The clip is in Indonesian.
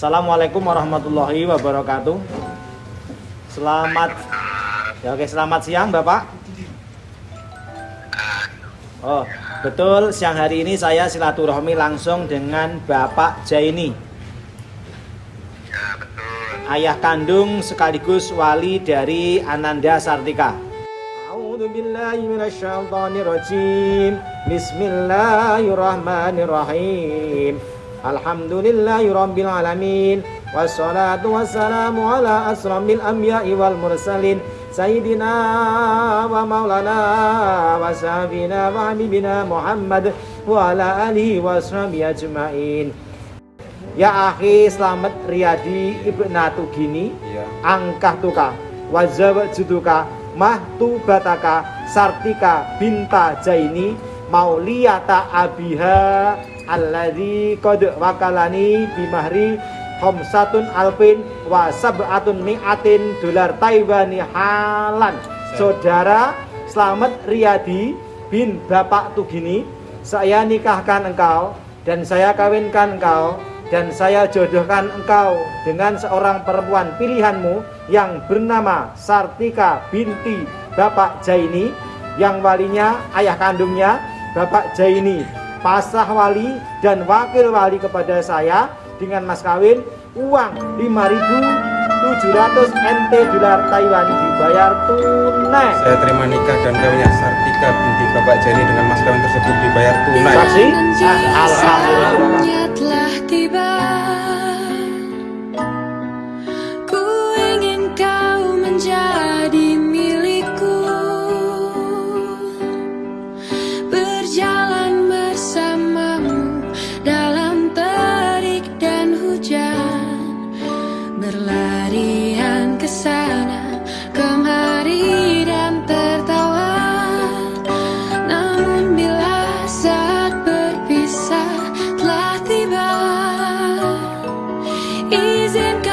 Assalamualaikum warahmatullahi wabarakatuh. Selamat ya oke selamat siang Bapak. Oh betul siang hari ini saya silaturahmi langsung dengan Bapak Jaini. Ya. Ayah kandung sekaligus wali dari Ananda Sartika. Billahi Bismillahirrahmanirrahim. Alhamdulillahirabbil alamin. Wassalatu wassalamu ala asramil anbiya'i wal mursalin. Sayyidina wa maulana wa sahabina wa habibina Muhammad wa ala alihi wa sahbihi ajmain. Ya akhi selamat Riyadi Ibnatu Gini Iya. angkah tuka wajawat juduka mahtu bataka sartika binta jaini mauliyata abiha alladzi qad wakalani bimahri khamsatun alfin wa sab'atun mi'atin dolar Taiwani halan. Saudara selamat Riyadi bin Bapak Tugini. Saya nikahkan engkau dan saya kawinkan engkau dan saya jodohkan engkau dengan seorang perempuan pilihanmu yang bernama Sartika binti Bapak Jaini yang walinya ayah kandungnya Bapak Jaini pasah wali dan wakil wali kepada saya dengan mas kawin uang 5.700 NT dolar Taiwan dibayar tunai. Saya terima nikah dan kawinnya Sartika binti Bapak Jani dengan mas kawin tersebut dibayar tunai. saksi Ah, alhamdulillah. Saatnya telah tiba easing.